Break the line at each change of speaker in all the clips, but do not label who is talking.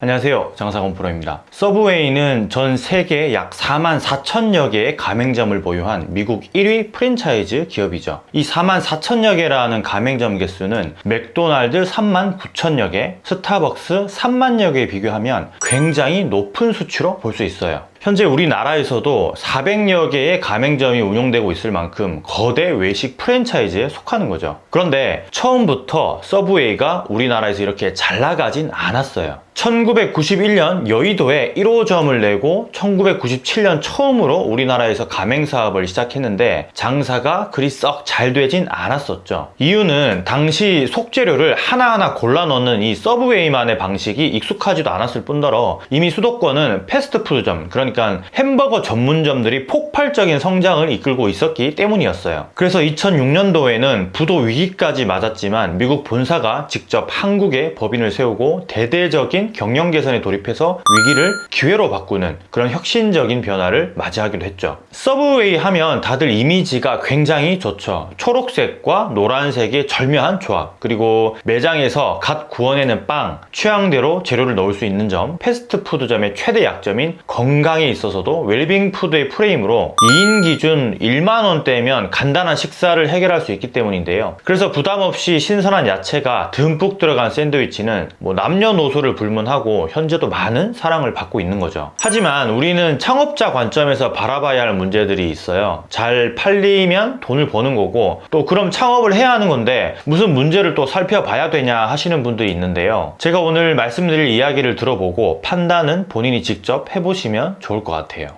안녕하세요 장사건 프로입니다 서브웨이는 전 세계 약 4만 4천여 개의 가맹점을 보유한 미국 1위 프랜차이즈 기업이죠 이 4만 4천여 개라는 가맹점 개수는 맥도날드 3만 9천여 개 스타벅스 3만여 개에 비교하면 굉장히 높은 수치로 볼 수 있어요 현재 우리나라에서도 400여 개의 가맹점이 운영되고 있을 만큼 거대 외식 프랜차이즈에 속하는 거죠. 그런데 처음부터 서브웨이가 우리나라에서 이렇게 잘 나가진 않았어요. 1991년 여의도에 1호점을 내고 1997년 처음으로 우리나라에서 가맹 사업을 시작했는데 장사가 그리 썩 잘 되진 않았었죠. 이유는 당시 속재료를 하나하나 골라 넣는 이 서브웨이만의 방식이 익숙하지도 않았을 뿐더러 이미 수도권은 패스트푸드점 그러니까 햄버거 전문점들이 폭발적인 성장을 이끌고 있었기 때문이었어요. 그래서 2006년도에는 부도 위기까지 맞았지만 미국 본사가 직접 한국에 법인을 세우고 대대적인 경영 개선에 돌입해서 위기를 기회로 바꾸는 그런 혁신적인 변화를 맞이하기도 했죠. 서브웨이 하면 다들 이미지가 굉장히 좋죠. 초록색과 노란색의 절묘한 조합 그리고 매장에서 갓 구워내는 빵, 취향대로 재료를 넣을 수 있는 점 패스트푸드점의 최대 약점인 건강에 있어서도 웰빙 푸드의 프레임으로 2인 기준 1만원대면 간단한 식사를 해결할 수 있기 때문인데요. 그래서 부담없이 신선한 야채가 듬뿍 들어간 샌드위치는 뭐 남녀노소를 불문 하고 현재도 많은 사랑을 받고 있는 거죠. 하지만 우리는 창업자 관점에서 바라봐야 할 문제들이 있어요. 잘 팔리면 돈을 버는 거고 또 그럼 창업을 해야 하는 건데 무슨 문제를 또 살펴봐야 되냐 하시는 분들이 있는데요. 제가 오늘 말씀드릴 이야기를 들어보고 판단은 본인이 직접 해보시면 좋을 것 같아요.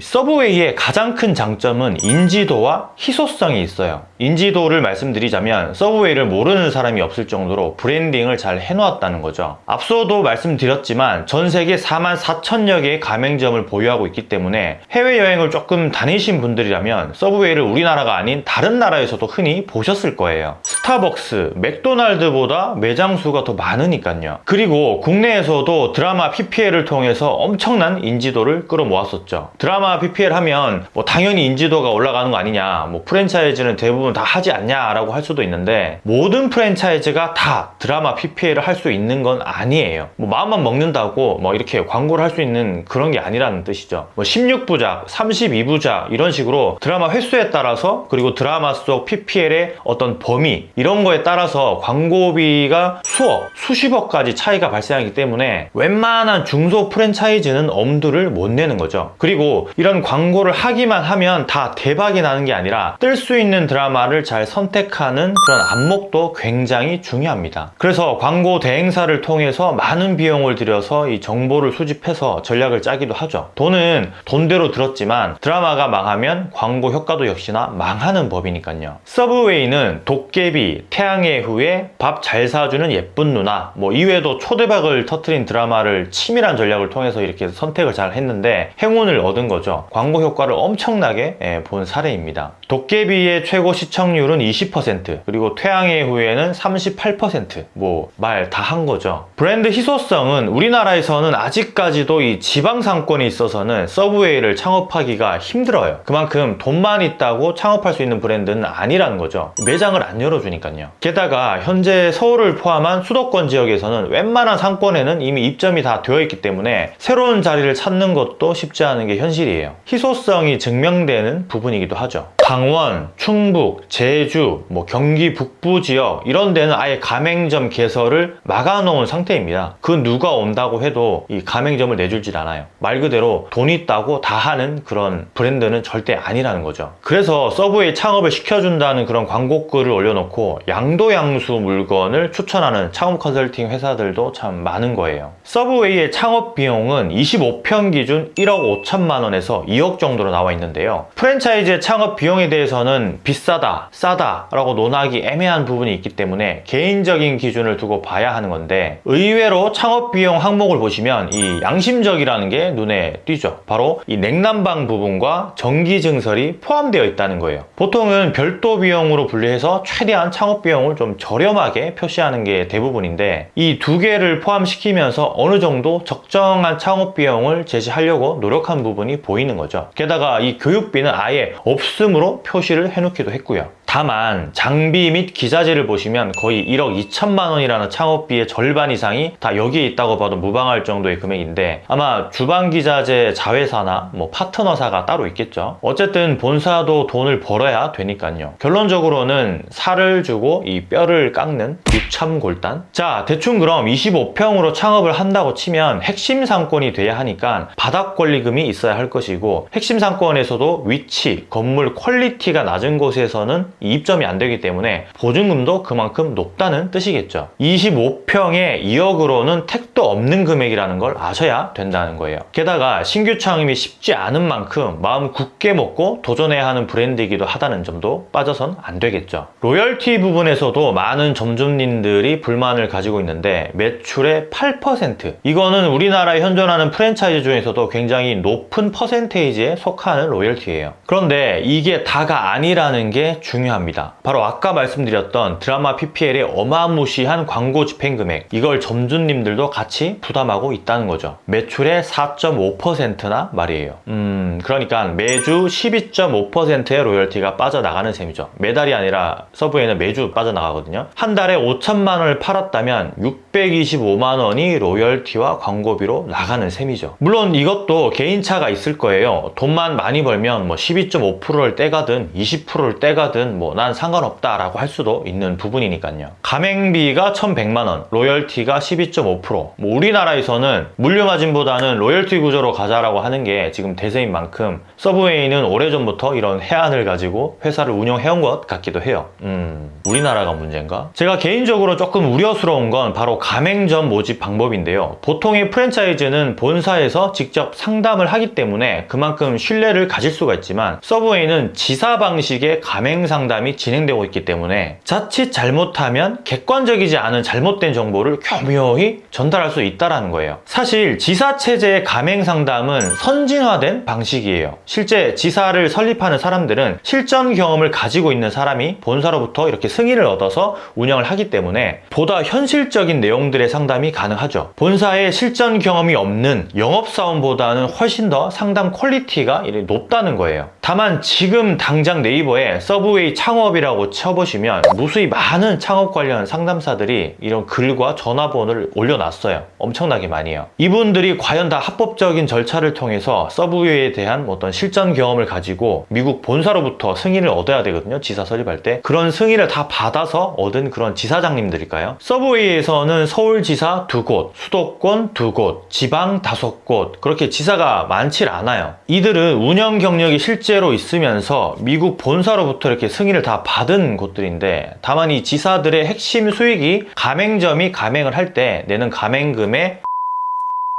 서브웨이의 가장 큰 장점은 인지도와 희소성이 있어요. 인지도를 말씀드리자면 서브웨이를 모르는 사람이 없을 정도로 branding을 잘 해놓았다는 거죠. 앞서도 말씀드렸지만 전 세계 4만 4천여 개의 가맹점을 보유하고 있기 때문에 해외여행을 조금 다니신 분들이라면 서브웨이를 우리나라가 아닌 다른 나라에서도 흔히 보셨을 거예요. 스타벅스, 맥도날드보다 매장 수가 더 많으니까요. 그리고 국내에서도 드라마 PPL을 통해서 엄청난 인지도를 끌어모았었죠. 드라마 PPL 하면 뭐 당연히 인지도가 올라가는 거 아니냐, 뭐 프랜차이즈는 대부분 다 하지 않냐 라고 할 수도 있는데 모든 프랜차이즈가 다 드라마 PPL을 할 수 있는 건 아니에요. 뭐 마음만 먹는다고 뭐 이렇게 광고를 할 수 있는 그런 게 아니라는 뜻이죠. 뭐 16부작, 32부작 이런 식으로 드라마 횟수에 따라서 그리고 드라마 속 PPL의 어떤 범위 이런 거에 따라서 광고비가 수억, 수십억까지 차이가 발생하기 때문에 웬만한 중소 프랜차이즈는 엄두를 못 내는 거죠. 그리고 이런 광고를 하기만 하면 다 대박이 나는 게 아니라 뜰 수 있는 드라마를 잘 선택하는 그런 안목도 굉장히 중요합니다. 그래서 광고 대행사를 통해서 많은 비용을 들여서 이 정보를 수집해서 전략을 짜기도 하죠. 돈은 돈대로 들었지만 드라마가 망하면 광고 효과도 역시나 망하는 법이니까요. 서브웨이는 도깨비, 태양의 후예, 밥 잘 사주는 예쁜 누나 뭐 이외에도 초대박을 터트린 드라마를 치밀한 전략을 통해서 이렇게 선택을 잘 했는데 행운을 얻은 거죠. 광고 효과를 엄청나게 예, 본 사례입니다. 도깨비의 최고 시청률은 20% 그리고 태양의 후예는 38%뭐 말 다 한 거죠. 브랜드 희소성은 우리나라에서는 아직까지도 이 지방 상권에 있어서는 서브웨이를 창업하기가 힘들어요. 그만큼 돈만 있다고 창업할 수 있는 브랜드는 아니라는 거죠. 매장을 안 열어주니까요. 게다가 현재 서울을 포함한 수도권 지역에서는 웬만한 상권에는 이미 입점이 다 되어 있기 때문에 새로운 자리를 찾는 것도 쉽지 않은 게 현실이에요. 희소성이 증명되는 부분이기도 하죠. 강원, 충북, 제주, 뭐 경기 북부 지역 이런 데는 아예 가맹점 개설을 막아놓은 상태입니다. 그 누가 온다고 해도 이 가맹점을 내줄질 않아요. 말 그대로 돈 있다고 다 하는 그런 브랜드는 절대 아니라는 거죠. 그래서 서브웨이 창업을 시켜준다는 그런 광고글을 올려놓고 양도양수 물건을 추천하는 창업 컨설팅 회사들도 참 많은 거예요. 서브웨이의 창업 비용은 25평 기준 1억 5천만 원에서 2억 정도로 나와 있는데요. 프랜차이즈의 창업 비용 에 대해서는 비싸다, 싸다 라고 논하기 애매한 부분이 있기 때문에 개인적인 기준을 두고 봐야 하는 건데 의외로 창업 비용 항목을 보시면 이 양심적이라는 게 눈에 띄죠. 바로 이 냉난방 부분과 전기 증설이 포함되어 있다는 거예요. 보통은 별도 비용으로 분리해서 최대한 창업 비용을 좀 저렴하게 표시하는 게 대부분인데 이 두 개를 포함시키면서 어느 정도 적정한 창업 비용을 제시하려고 노력한 부분이 보이는 거죠. 게다가 이 교육비는 아예 없음으로 표시를 해놓기도 했고요. 다만 장비 및 기자재를 보시면 거의 1억 2천만 원이라는 창업비의 절반 이상이 다 여기에 있다고 봐도 무방할 정도의 금액인데 아마 주방 기자재 자회사나 뭐 파트너사가 따로 있겠죠. 어쨌든 본사도 돈을 벌어야 되니까요. 결론적으로는 살을 주고 이 뼈를 깎는 육참골단. 자 대충 그럼 25평으로 창업을 한다고 치면 핵심 상권이 돼야 하니까 바닥 권리금이 있어야 할 것이고 핵심 상권에서도 위치, 건물 quality가 낮은 곳에서는 이 입점이 안 되기 때문에 보증금도 그만큼 높다는 뜻이겠죠. 25평에 2억으로는 택도 없는 금액이라는 걸 아셔야 된다는 거예요. 게다가 신규 창업이 쉽지 않은 만큼 마음 굳게 먹고 도전해야 하는 브랜드이기도 하다는 점도 빠져선 안 되겠죠. 로열티 부분에서도 많은 점주님들이 불만을 가지고 있는데 매출의 8% 이거는 우리나라에 현존하는 프랜차이즈 중에서도 굉장히 높은 퍼센테이지에 속하는 로열티예요. 그런데 이게 다가 아니라는 게 중요 합니다. 바로 아까 말씀드렸던 드라마 PPL의 어마무시한 광고 집행 금액 이걸 점주님들도 같이 부담하고 있다는 거죠. 매출의 4.5%나 말이에요. 음 그러니까 매주 12.5%의 로열티가 빠져나가는 셈이죠. 매달이 아니라 서브에는 매주 빠져나가거든요. 한 달에 5천만 원을 팔았다면 625만 원이 로열티와 광고비로 나가는 셈이죠. 물론 이것도 개인차가 있을 거예요. 돈만 많이 벌면 뭐 12.5%를 떼가든 20%를 떼가든 뭐 난 상관없다라고 할 수도 있는 부분이니까요. 가맹비가 1,100만 원, 로열티가 12.5%. 뭐 우리나라에서는 물류 마진보다는 로열티 구조로 가자라고 하는 게 지금 대세인 만큼 서브웨이는 오래전부터 이런 해안을 가지고 회사를 운영해온 것 같기도 해요. 음, 우리나라가 문제인가? 제가 개인적으로 조금 우려스러운 건 바로 가맹점 모집 방법인데요. 보통의 프랜차이즈는 본사에서 직접 상담을 하기 때문에 그만큼 신뢰를 가질 수가 있지만 서브웨이는 지사 방식의 가맹 상담 이 진행되고 있기 때문에 자칫 잘못하면 객관적이지 않은 잘못된 정보를 교묘히 전달할 수 있다는 거예요. 사실 지사 체제의 가맹 상담은 선진화된 방식이에요. 실제 지사를 설립하는 사람들은 실전 경험을 가지고 있는 사람이 본사로부터 이렇게 승인을 얻어서 운영을 하기 때문에 보다 현실적인 내용들의 상담이 가능하죠. 본사에 실전 경험이 없는 영업사원보다는 훨씬 더 상담 quality가 높다는 거예요. 다만 지금 당장 네이버에 서브웨이 창업이라고 쳐보시면 무수히 많은 창업 관련 상담사들이 이런 글과 전화번호를 올려놨어요. 엄청나게 많이요. 이분들이 과연 다 합법적인 절차를 통해서 서브웨이에 대한 어떤 실전 경험을 가지고 미국 본사로부터 승인을 얻어야 되거든요. 지사 설립할 때. 그런 승인을 다 받아서 얻은 그런 지사장님들일까요? 서브웨이에서는 서울지사 두 곳, 수도권 두 곳, 지방 다섯 곳 그렇게 지사가 많질 않아요. 이들은 운영 경력이 실제 로 있으면서 미국 본사로부터 이렇게 승인을 다 받은 곳들인데 다만 이 지사들의 핵심 수익이 가맹점이 가맹을 할 때 내는 가맹금의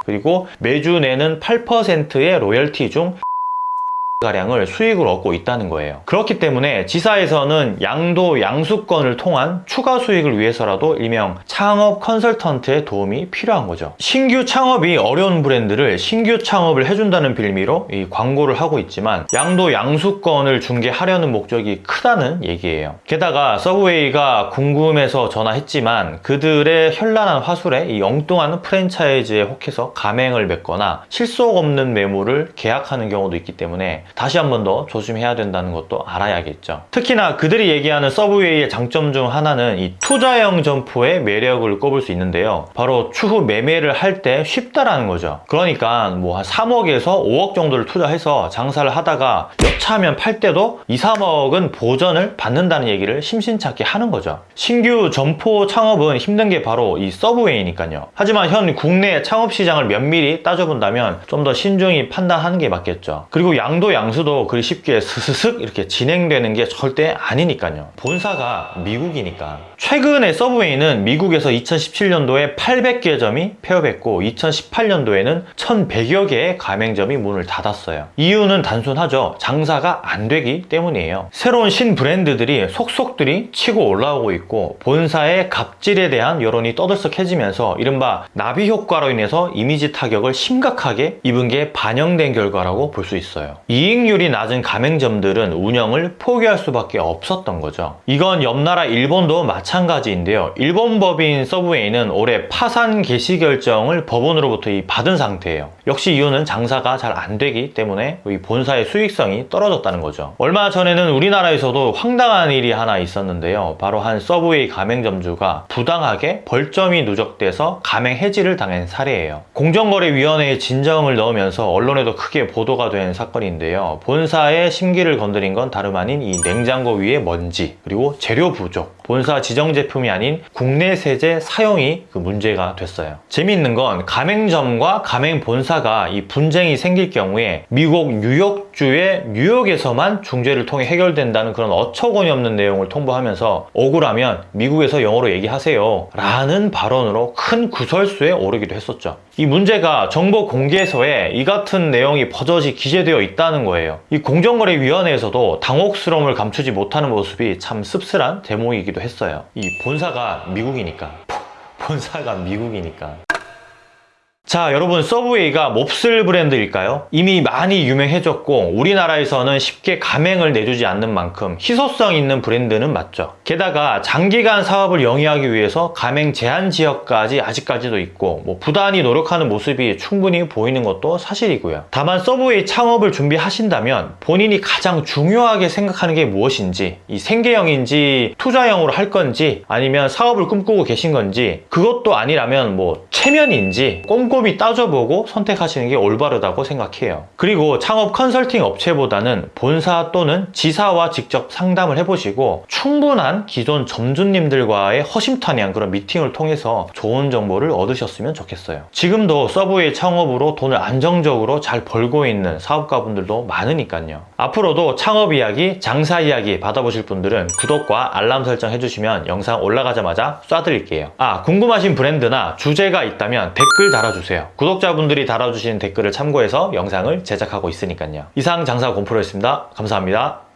그리고 매주 내는 8%의 로열티 중 가량을 수익을 얻고 있다는 거예요. 그렇기 때문에 지사에서는 양도 양수권을 통한 추가 수익을 위해서라도 일명 창업 컨설턴트의 도움이 필요한 거죠. 신규 창업이 어려운 브랜드를 신규 창업을 해준다는 빌미로 이 광고를 하고 있지만 양도 양수권을 중개하려는 목적이 크다는 얘기예요. 게다가 서브웨이가 궁금해서 전화했지만 그들의 현란한 화술에 이 엉뚱한 프랜차이즈에 혹해서 가맹을 맺거나 실속 없는 매물을 계약하는 경우도 있기 때문에 다시 한 번 더 조심해야 된다는 것도 알아야겠죠. 특히나 그들이 얘기하는 서브웨이의 장점 중 하나는 이 투자형 점포의 매력을 꼽을 수 있는데요. 바로 추후 매매를 할 때 쉽다라는 거죠. 그러니까 뭐 한 3억에서 5억 정도를 투자해서 장사를 하다가 여차하면 팔 때도 2, 3억은 보전을 받는다는 얘기를 심심찮게 하는 거죠. 신규 점포 창업은 힘든 게 바로 이 서브웨이니까요. 하지만 현 국내 창업 시장을 면밀히 따져본다면 좀 더 신중히 판단하는 게 맞겠죠. 그리고 양도 양 장수도 그리 쉽게 스스슥 이렇게 진행되는 게 절대 아니니까요. 본사가 미국이니까. 최근에 서브웨이는 미국에서 2017년도에 800개 점이 폐업했고 2018년도에는 1100여 개의 가맹점이 문을 닫았어요. 이유는 단순하죠. 장사가 안 되기 때문이에요. 새로운 신 브랜드들이 속속들이 치고 올라오고 있고 본사의 갑질에 대한 여론이 떠들썩해지면서 이른바 나비 효과로 인해서 이미지 타격을 심각하게 입은 게 반영된 결과라고 볼 수 있어요. 이 이익률이 낮은 가맹점들은 운영을 포기할 수밖에 없었던 거죠. 이건 옆나라 일본도 마찬가지인데요. 일본 법인 서브웨이는 올해 파산 개시 결정을 법원으로부터 이 받은 상태예요. 역시 이유는 장사가 잘 안 되기 때문에 이 본사의 수익성이 떨어졌다는 거죠. 얼마 전에는 우리나라에서도 황당한 일이 하나 있었는데요. 바로 한 서브웨이 가맹점주가 부당하게 벌점이 누적돼서 가맹 해지를 당한 사례예요. 공정거래위원회에 진정을 넣으면서 언론에도 크게 보도가 된 사건인데 요. 본사의 심기를 건드린 건 다름 아닌 이 냉장고 위에 먼지 그리고 재료 부족 본사 지정 제품이 아닌 국내 세제 사용이 그 문제가 됐어요. 재미있는 건 가맹점과 가맹 본사가 이 분쟁이 생길 경우에 미국 뉴욕주의 뉴욕에서만 중재를 통해 해결된다는 그런 어처구니 없는 내용을 통보하면서 억울하면 미국에서 영어로 얘기하세요 라는 발언으로 큰 구설수에 오르기도 했었죠. 이 문제가 정보 공개서에 이 같은 내용이 버젓이 기재되어 있다는 거예요. 이 공정거래위원회에서도 당혹스러움을 감추지 못하는 모습이 참 씁쓸한 대목이기도 했어요. 이 본사가 미국이니까. 본사가 미국이니까. 자 여러분 서브웨이가 몹쓸 브랜드일까요? 이미 많이 유명해졌고 우리나라에서는 쉽게 가맹을 내주지 않는 만큼 희소성 있는 브랜드는 맞죠 게다가 장기간 사업을 영위하기 위해서 가맹 제한 지역까지 아직까지도 있고 뭐 부단히 노력하는 모습이 충분히 보이는 것도 사실이고요 다만 서브웨이 창업을 준비하신다면 본인이 가장 중요하게 생각하는 게 무엇인지 이 생계형인지 투자형으로 할 건지 아니면 사업을 꿈꾸고 계신 건지 그것도 아니라면 뭐 체면인지 꼼꼼히 따져보고 선택하시는 게 올바르다고 생각해요. 그리고 창업 컨설팅 업체보다는 본사 또는 지사와 직접 상담을 해보시고 충분한 기존 점주님들과의 허심탄회한 그런 미팅을 통해서 좋은 정보를 얻으셨으면 좋겠어요. 지금도 서브웨이 창업으로 돈을 안정적으로 잘 벌고 있는 사업가분들도 많으니까요. 앞으로도 창업 이야기, 장사 이야기 받아보실 분들은 구독과 알람 설정 해주시면 영상 올라가자마자 쏴드릴게요. 아, 궁금하신 브랜드나 주제가 있다면 댓글 달아주세요. 구독자분들이 달아주신 댓글을 참고해서 영상을 제작하고 있으니까요. 이상 장사 공프로였습니다. 감사합니다.